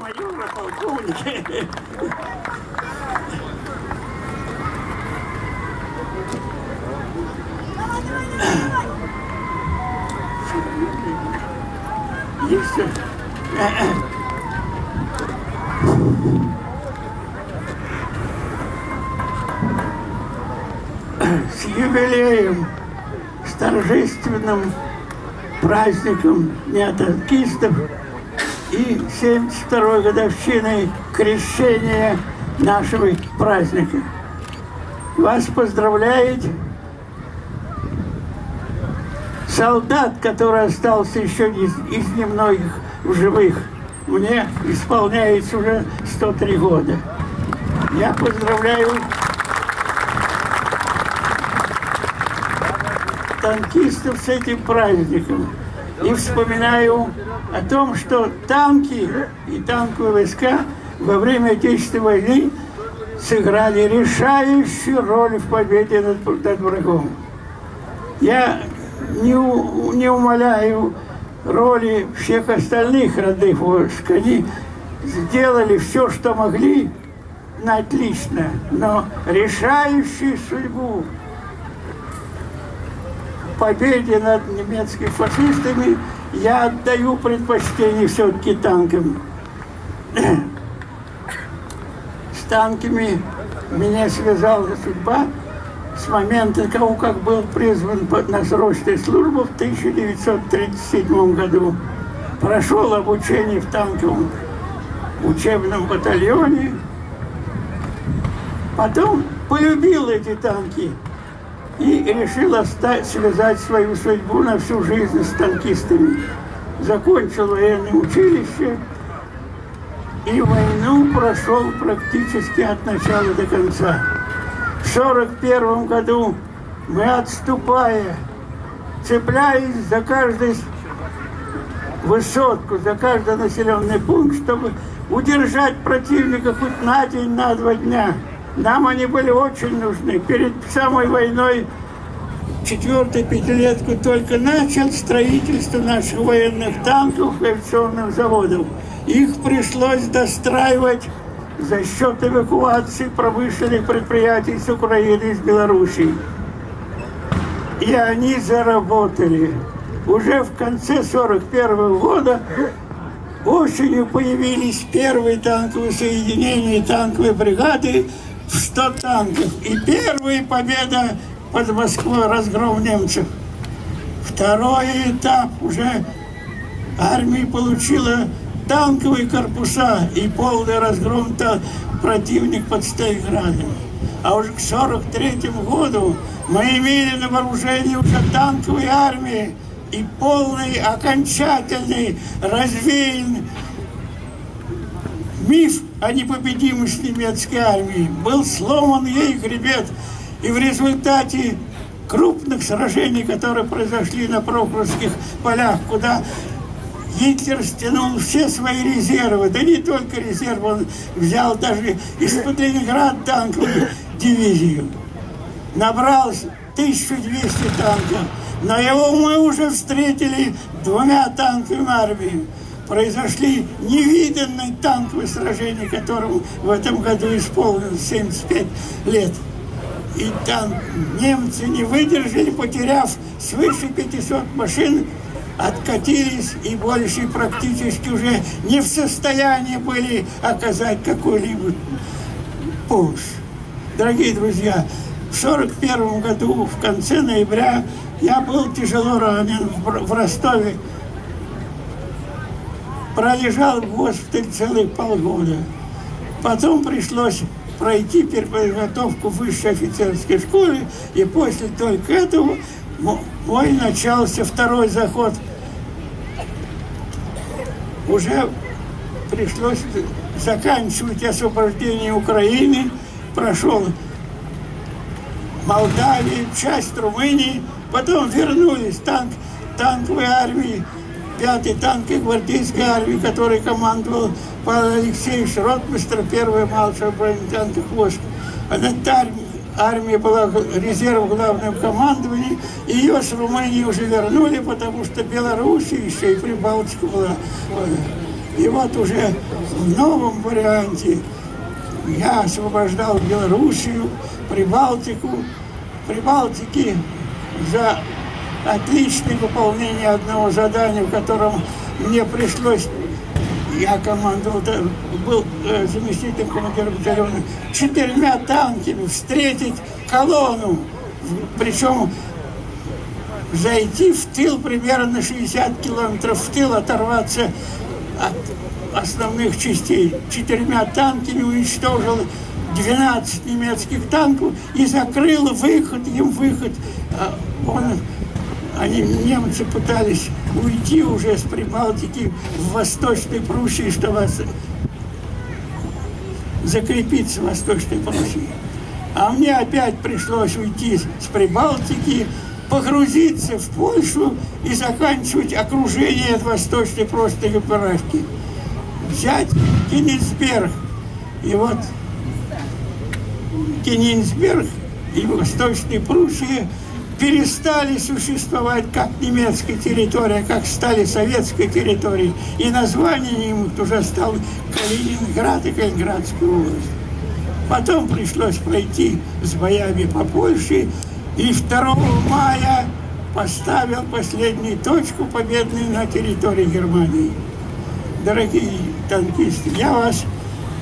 майора, полковники. С юбилеем, с торжественным праздником неотанкистов и 72-й годовщиной крещения нашего праздника. Вас поздравляет солдат, который остался еще из, из немногих в живых. Мне исполняется уже 103 года. Я поздравляю танкистов с этим праздником. И вспоминаю о том, что танки и танковые войска во время Отечественной войны сыграли решающую роль в победе над, над врагом. Я не, не умоляю роли всех остальных родных войск. Они сделали все, что могли, на отлично, но решающую судьбу победе над немецкими фашистами я отдаю предпочтение все-таки танкам. С танками меня связала судьба с момента того, как был призван на срочную службу в 1937 году. Прошел обучение в танковом учебном батальоне. Потом полюбил эти танки и решил оставить, связать свою судьбу на всю жизнь с танкистами. Закончил военное училище и войну прошел практически от начала до конца. В 1941 году мы, отступая, цепляясь за каждый высотку, за каждый населенный пункт, чтобы удержать противника хоть на день, на два дня – нам они были очень нужны. Перед самой войной четвертую пятилетку только начал строительство наших военных танков и авиационных заводов. Их пришлось достраивать за счет эвакуации промышленных предприятий с Украины и с Белоруссии. И они заработали. Уже в конце 41 года осенью появились первые танковые соединения, танковые бригады, 100 танков. И первая победа под Москвой, разгром немцев. Второй этап уже армия получила танковые корпуса и полный разгром противник под Сталинградом. А уже к 43 году мы имели на вооружении уже танковые армии и полный, окончательный, развеян миф о непобедимости немецкой армии. Был сломан ей хребет, и в результате крупных сражений, которые произошли на Прохоровских полях, куда Гитлер стянул все свои резервы, да не только резервы, он взял даже из-под Ленинграда танковую дивизию. Набрал 1200 танков, но его мы уже встретили двумя танковыми армиями произошли невиданные танковые сражения, которым в этом году исполнилось 75 лет. И там немцы не выдержали, потеряв свыше 500 машин, откатились и больше практически уже не в состоянии были оказать какой-либо помощь. Дорогие друзья, в 1941 году, в конце ноября, я был тяжело ранен в Ростове пролежал в госпитале целых полгода. Потом пришлось пройти переподготовку в высшей офицерской школе, и после только этого мой начался второй заход. Уже пришлось заканчивать освобождение Украины, прошел Молдавию, часть Румынии, потом вернулись танк, танковой армии, 5-й танковой гвардейской армии, который командовал Павел Алексеевич Ротмистр, первый малый бронетанковый войск. Эта армия была резерв главного командования, и ее с Румынии уже вернули, потому что Белоруссия еще и Прибалтика была. И вот уже в новом варианте я освобождал Белоруссию, Прибалтику, Прибалтики за отличное выполнение одного задания, в котором мне пришлось, я командовал, да, был э, заместителем командира батальона, четырьмя танками встретить колонну, причем зайти в тыл примерно на 60 километров в тыл, оторваться от основных частей. Четырьмя танками уничтожил 12 немецких танков и закрыл выход, им выход. А Он, они, немцы пытались уйти уже с Прибалтики в Восточной Пруссии, чтобы закрепиться в Восточной Пруссии. А мне опять пришлось уйти с Прибалтики, погрузиться в Польшу и заканчивать окружение от Восточной просто операции. Взять Кенигсберг. И вот Кенигсберг и Восточная Пруссия перестали существовать как немецкая территория, как стали советской территорией. И название им уже стало Калининград и Калининградская область. Потом пришлось пройти с боями по Польше, и 2 мая поставил последнюю точку победную на территории Германии. Дорогие танкисты, я вас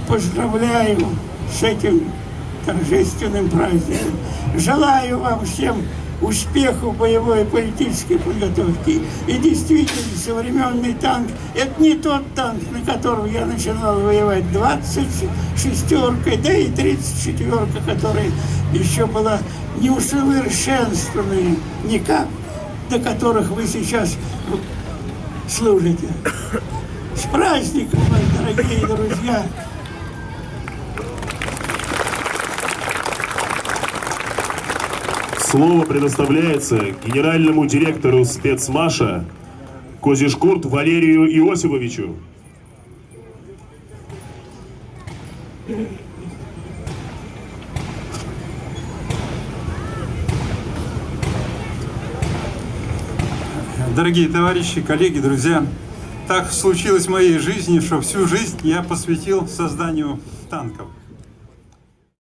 поздравляю с этим торжественным праздником. Желаю вам всем успеху боевой и политической подготовки. И действительно, современный танк – это не тот танк, на котором я начинал воевать 26-ка, да и 34-ка, которая еще была неусовершенствованная никак, до которых вы сейчас служите. С праздником вас, дорогие друзья! Слово предоставляется генеральному директору спецмаша Козишкурт Валерию Иосифовичу. Дорогие товарищи, коллеги, друзья, так случилось в моей жизни, что всю жизнь я посвятил созданию танков.